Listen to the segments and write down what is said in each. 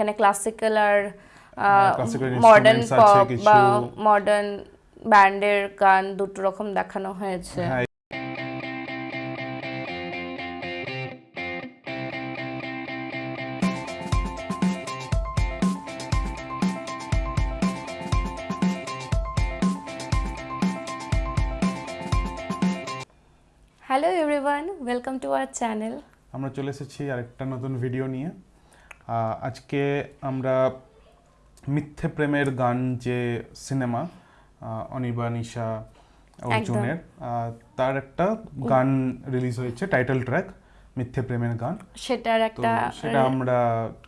এখানে ক্লাসিক্যাল আর modern instruments pop বা মডার্ন ব্যান্ডের গান দুটো রকম দেখানো হয়েছে। হ্যাঁ hello everyone welcome to our channel আমরা চলে এসেছি আরেকটা নতুন ভিডিও নিয়ে। আজকে আমরা মিথ্যে প্রেমের গান যে সিনেমা অনিবা নিশা অর্জুনের তার একটা গান রিলিজ হয়েছে টাইটেল ট্র্যাক মিথ্যে প্রেমের গান। সেটার একটা সেটা আমরা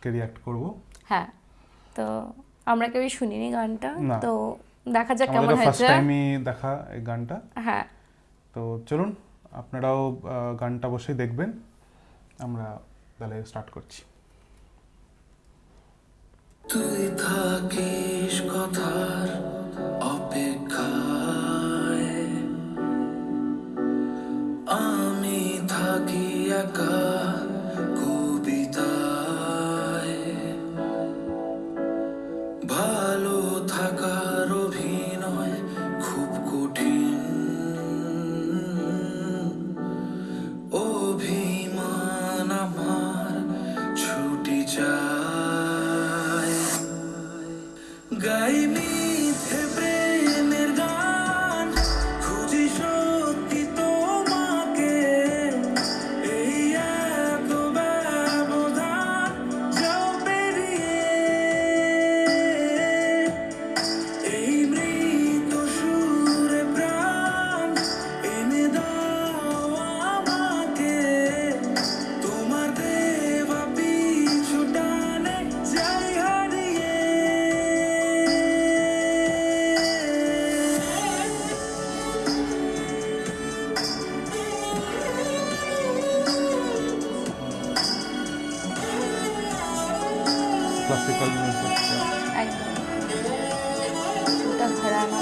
কে রিয়াক্ট করব? হ্যাঁ তো আমরা কেউই শুনিনি গানটা। তো দেখা যাক কেমন আমাদের ফার্স্ট হয়েছে টাইমই দেখা এই গানটা। হ্যাঁ। তো চলুন আপনারাও গানটা বসেই দেখবেন। আমরা তাহলে স্টার্ট করছি। ক্লাসিক্যাল মিউজিক একদম। ওটা ঘরানা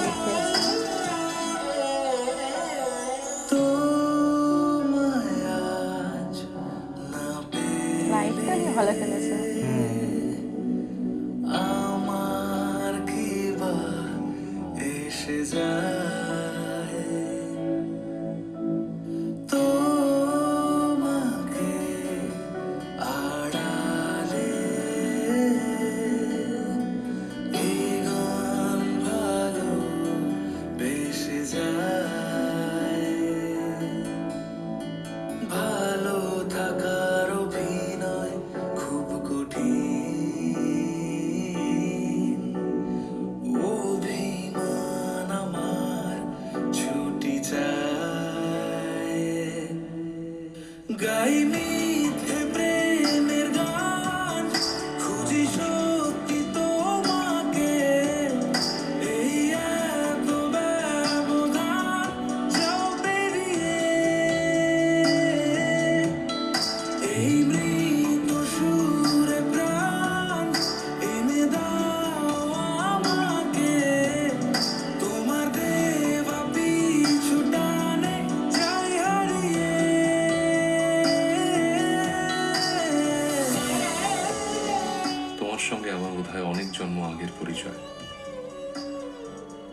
তোমার সঙ্গে আমার বোধহয় অনেক জন্ম আগের পরিচয়।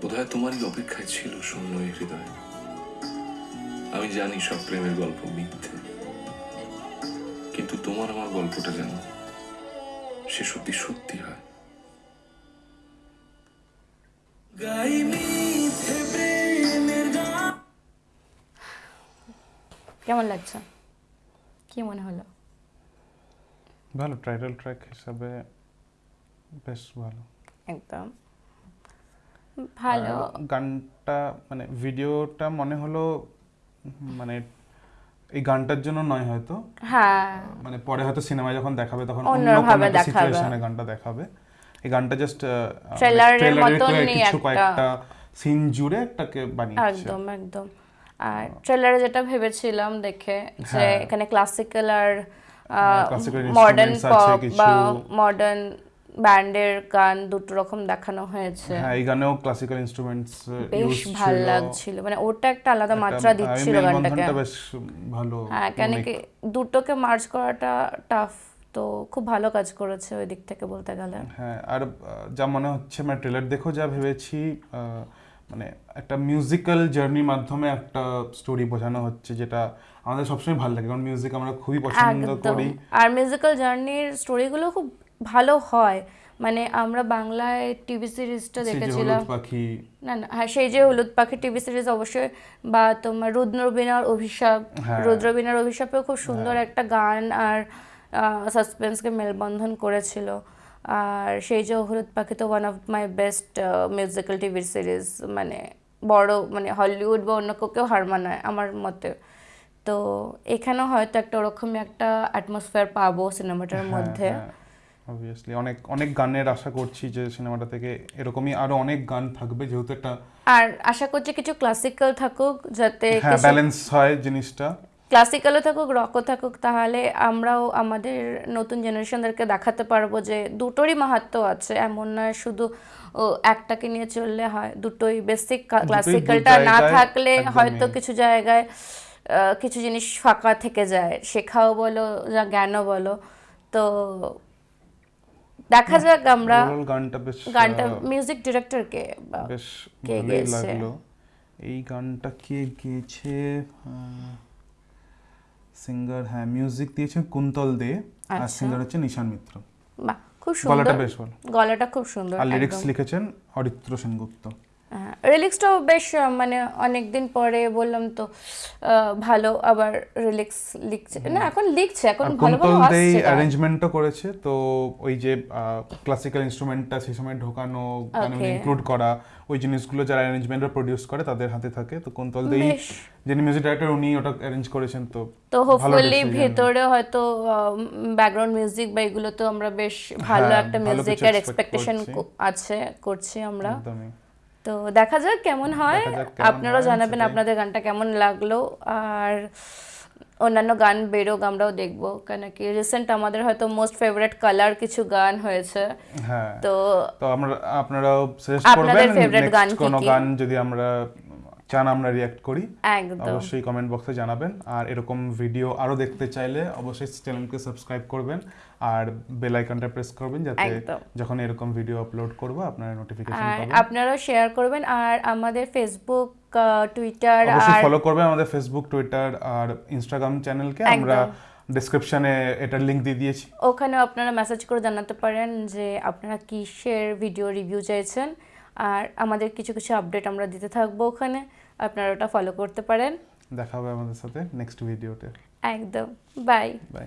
বোধহয় তোমারই অপেক্ষায় ছিল শূন্য এই হৃদয়। আমি জানি সব প্রেমের গল্প মিথ্যে। কিন্তু তোমার আমার গল্পটা যেন সে সত্যি সত্যি হয়। কেমন লাগছে? কি মনে হলো? ভালো টাইটেল ট্র্যাক হিসাবে বেশ ভালো। একদম। ভালো। গানটা মানে ভিডিওটা মনে হলো মানে এই গানটার জন্য নয় হয়তো। হ্যাঁ। মানে পরে হয়তো সিনেমায় যখন দেখাবে তখন অন্যভাবে দেখাবে। গানটা দেখাবে। এই গানটা জাস্ট এর মতনই কিছু কয়েকটা সিন জুড়ে একটাকে বানিয়েছে। একদম একদম। আর ট্রেলারে যেটা ভেবেছিলাম দেখে যে হ্যাঁ। এখানে ক্লাসিক্যাল আর মডার্ন পপ বা মডার্ন ব্যান্ডের গান দুটো রকম দেখানো হয়েছে। হ্যাঁ এই গানেও ক্লাসিক্যাল ইনস্ট্রুমেন্টস বেশ ভালো লাগছিল। মানে ওটা একটা আলাদা মাত্রা দিচ্ছিল গানটাকে। বেশ ভালো হ্যাঁ কেন কি দুটোকে মার্চ করাটা টাফ তো খুব ভালো কাজ করেছে ওই দিক থেকে বলতে গেলে। হ্যাঁ আর যা মনে হচ্ছে মানে ট্রেলার দেখো যা ভেবেছি মানে একটা মিউজিক্যাল জার্নির মাধ্যমে একটা স্টোরি বোঝানো হচ্ছে যেটা আমাদের সবসময় ভালো লাগে। কারণ মিউজিক আমরা খুবই পছন্দ করি। আর মিউজিক্যাল জার্নির স্টোরিগুলো খুব ভালো হয়। মানে আমরা বাংলায় টিভি সিরিজটা দেখেছিলাম। না না হ্যাঁ সেই যে হলুদ পাখি টিভি সিরিজ অবশ্যই বা তোমার রুদ্রবীণার অভিশাপ। হ্যাঁ। রুদ্রবীণার অভিশাপেও খুব সুন্দর একটা গান আর সাসপেন্সকে মেলবন্ধন করেছিল। আর সেই যে হলুদ পাখি তো one of my best musical TV series মানে বড় মানে হলিউড বা অন্য কেউ হার মানায় আমার মতে। তো এখানেও হয়তো একটা ওরকমই একটা অ্যাটমসফিয়ার পাবো সিনেমাটার মধ্যে। অবভিয়াসলি অনেক অনেক গানের আশা করছি যে সিনেমাটা থেকে এরকমই আরও অনেক গান থাকবে যেহেতু একটা আর আশা করছি কিছু ক্লাসিক্যাল থাকুক যাতে হ্যাঁ ব্যালেন্স হয় জিনিসটা। ক্লাসিক্যালও থাকুক রকও থাকুক তাহলে আমরাও আমাদের নতুন জেনারেশনদেরকে দেখাতে পারব যে দুটোরই মাহাত্ম আছে এমন নয় শুধু একটাকে নিয়ে চললে হয় দুটোই বেসিক ক্লাসিক্যালটা না থাকলে হয়তো কিছু জায়গায় কিছু জিনিস ফাঁকা থেকে যায় শেখাও বলো যা জ্ঞানও বলো তো দেখা যাক আমরা গানটা বেশ গানটা মিউজিক ডিরেক্টর কে বেশ কে ভালোই লাগল। এই গানটা কে গেয়েছে? সিঙ্গার হ্যাঁ মিউজিক দিয়েছে কুন্তল দে আর আচ্ছা। সিঙ্গার হচ্ছে নিশান মিত্র। বাহ খুব সুন্দর। গলাটা বেশ ভালো। গলাটা খুব সুন্দর আর লিরিক্স লিখেছেন অরিত্র সেনগুপ্ত। রিলিক্সটাও বেশ মানে অনেক দিন পরে বললাম তো ভালো আবার রিলিক্স লিখছে। না এখন লিখছে এখন ভালো ভালো আসছে। অ্যারেঞ্জমেন্টও করেছে তো ওই যে ক্লাসিক্যাল ইনস্ট্রুমেন্টটা সেই সময় ঢোকানো Okay. ইনক্লুড করা ওই জিনিসগুলো যারা অ্যারেঞ্জমেন্টরা প্রোডিউস করে তাদের হাতে থাকে। তো কুন্তল দেই যিনি মিউজিক ডাইরেক্টর উনি ওটা অ্যারেঞ্জ করেছেন তো তো হোপফুলি। ভেতরে হয়তো ব্যাকগ্রাউন্ড মিউজিক বা এগুলো তো আমরা বেশ ভালো হ্যাঁ, একটা মিউজিকের এক্সপেকটেশন আছে করছি আমরা। একদমই। তো দেখা যাক কেমন হয়। আপনারা জানাবেন আপনাদের গানটা কেমন লাগল। আর অন্যান্য গান বেরোক আমরাও দেখব কেন কি রিসেন্ট আমাদের হয়তো মোস্ট ফেভারিট কালার কিছু গান হয়েছে। হ্যাঁ তো তো আমরা আপনারাও সাজেস্ট আপনাদের ফেভারিট গান কি? গান যদি আমরা চান আমরা রিয়াক্ট করি একদম। অবশ্যই কমেন্ট বক্সে জানাবেন। আর এরকম ভিডিও আরও দেখতে চাইলে অবশ্যই চ্যানেলকে সাবস্ক্রাইব করবেন আর বেল আইকনটা প্রেস করবেন যাতে। যখন এরকম ভিডিও আপলোড করব আপনারা নোটিফিকেশন আর পাবেন। আপনারাও শেয়ার করবেন। আর আমাদের ফেসবুক টুইটার অবশ্যই আর ফলো করবেন আমাদের ফেসবুক টুইটার আর ইনস্টাগ্রাম চ্যানেলকে আমরা। ডেসক্রিপশনে এটার লিংক দিয়ে দিয়েছি। ওখানেও আপনারা মেসেজ করে জানাতে পারেন যে আপনারা কিসের ভিডিও রিভিউ চাইছেন। আর আমাদের কিছু কিছু আপডেট আমরা দিতে থাকব ওখানে। আপনারা ওটা ফলো করতে পারেন। দেখা হবে আমাদের সাথে নেক্সট ভিডিওতে একদম। Bye bye